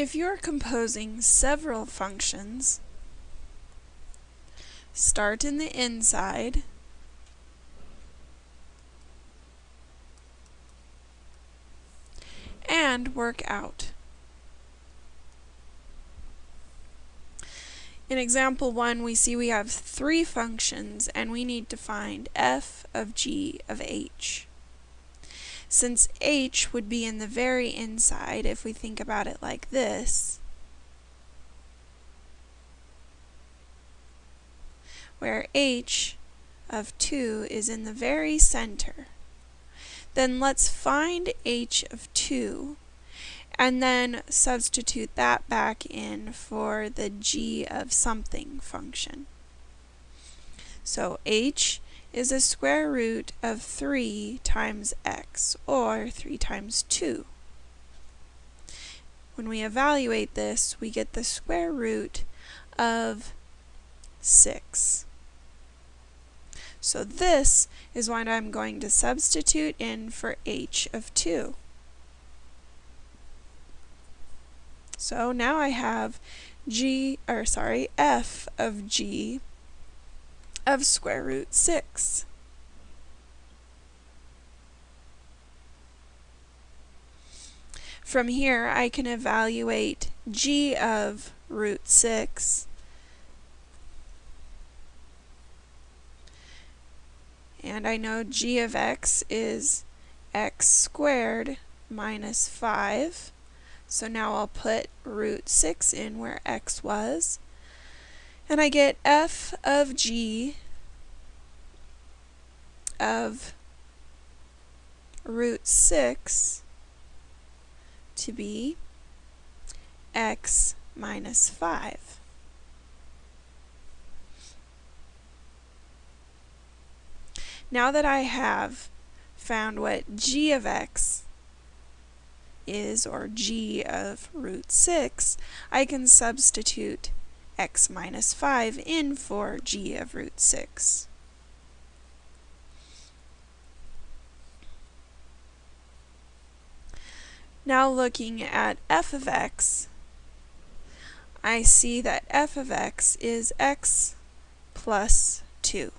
If you're composing several functions, start in the inside and work out. In example 1, we see we have three functions and we need to find f of g of h. Since h would be in the very inside if we think about it like this, where h of 2 is in the very center, then let's find h of 2 and then substitute that back in for the g of something function. So h is a square root of 3 times x, or 3 times 2. When we evaluate this, we get the square root of 6. So this is what I'm going to substitute in for h of 2. So now I have g, or sorry, f of g of square root 6. From here, I can evaluate g of root 6 and I know g of x is x squared minus 5 so now I'll put root 6 in where x was. And I get f of g of root 6 to be x minus 5. Now that I have found what g of x is, or g of root 6, I can substitute x minus 5 in for g of root 6. Now looking at f of x, I see that f of x is x plus 2,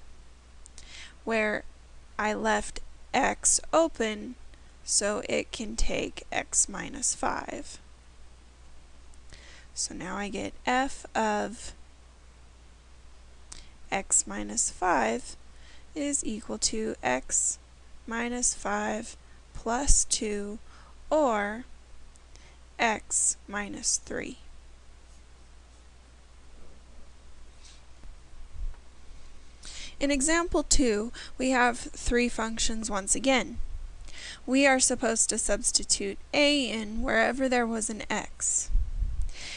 where I left x open so it can take x minus 5. So now I get f of x minus 5 is equal to x minus 5 plus 2 or x minus 3. In example 2, we have three functions once again we are supposed to substitute a in wherever there was an x.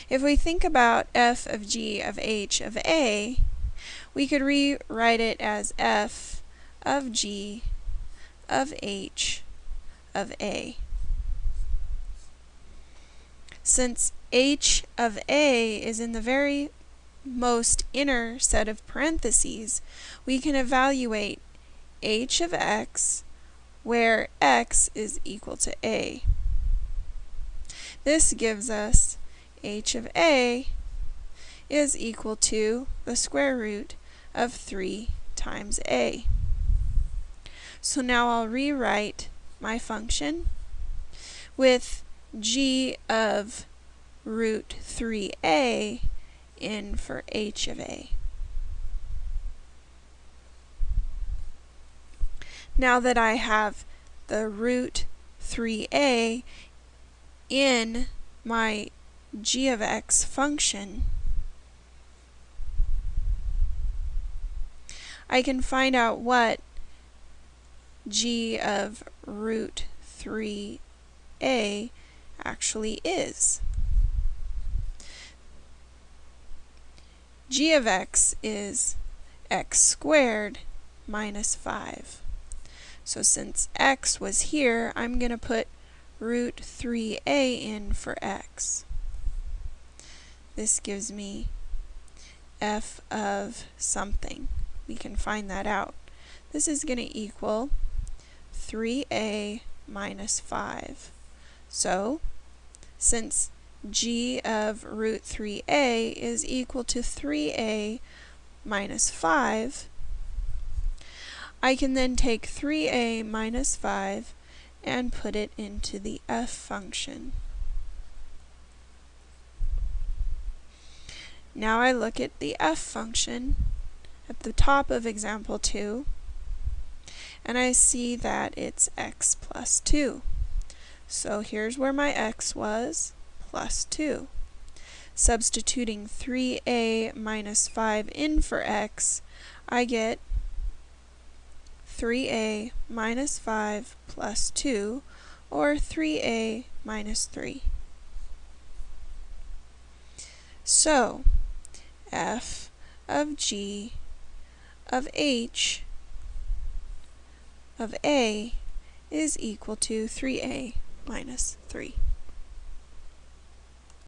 If we think about f of g of h of a, we could rewrite it as f of g of h of a. Since h of a is in the very most inner set of parentheses, we can evaluate h of x where x is equal to a. This gives us h of a is equal to the square root of 3 times a. So now I'll rewrite my function with g of root 3a in for h of a. now that I have the root 3a in my g of x function, I can find out what g of root 3a actually is. g of x is x squared minus 5. So since x was here, I'm going to put root 3a in for x. This gives me f of something. We can find that out. This is going to equal 3a minus 5. So, since g of root 3a is equal to 3a minus 5, I can then take 3a minus 5 and put it into the f function. Now I look at the f function at the top of example 2 and I see that it's x plus 2. So here's where my x was, plus 2. Substituting 3a minus 5 in for x, I get 3a minus 5 plus 2, or 3a minus 3. So, f of g of h of a is equal to 3a minus 3.